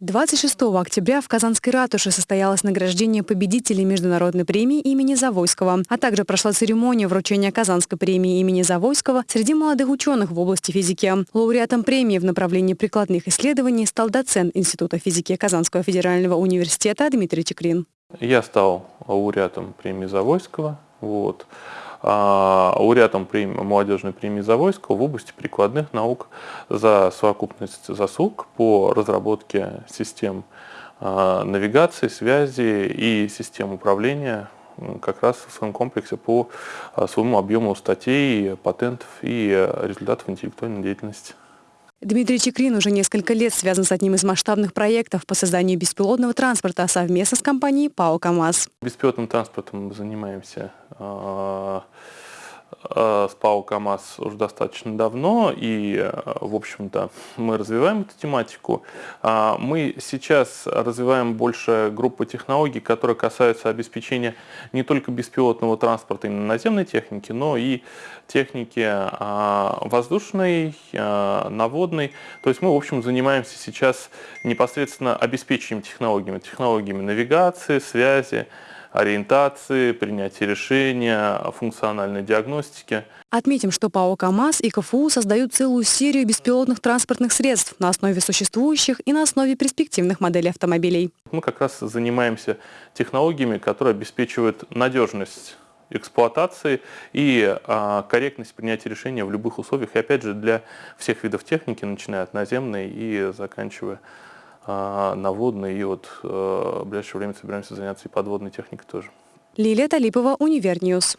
26 октября в Казанской ратуше состоялось награждение победителей Международной премии имени Завойского, а также прошла церемония вручения Казанской премии имени Завойского среди молодых ученых в области физики. Лауреатом премии в направлении прикладных исследований стал доцент Института физики Казанского федерального университета Дмитрий Чекрин. Я стал лауреатом премии Завойского. Вот лауреатом премии, молодежной премии Завойского в области прикладных наук за совокупность заслуг по разработке систем а, навигации, связи и систем управления как раз в своем комплексе по а, своему объему статей, патентов и результатов интеллектуальной деятельности. Дмитрий Чекрин уже несколько лет связан с одним из масштабных проектов по созданию беспилотного транспорта совместно с компанией ПАО «КамАЗ». Беспилотным транспортом мы занимаемся а, с ПАО КАМАЗ уже достаточно давно, и, э, в общем-то, мы развиваем эту тематику. А, мы сейчас развиваем больше группы технологий, которые касаются обеспечения не только беспилотного транспорта именно наземной техники, но и техники а, воздушной, а, наводной. То есть мы, в общем, занимаемся сейчас непосредственно обеспечением технологиями, технологиями навигации, связи, ориентации, принятия решения, функциональной диагностики. Отметим, что ПАО «КамАЗ» и КФУ создают целую серию беспилотных транспортных средств на основе существующих и на основе перспективных моделей автомобилей. Мы как раз занимаемся технологиями, которые обеспечивают надежность эксплуатации и а, корректность принятия решения в любых условиях. И опять же для всех видов техники, начиная от наземной и заканчивая на водной, и вот э, в ближайшее время собираемся заняться и подводной техникой тоже. Лилия Талипова, Univer News.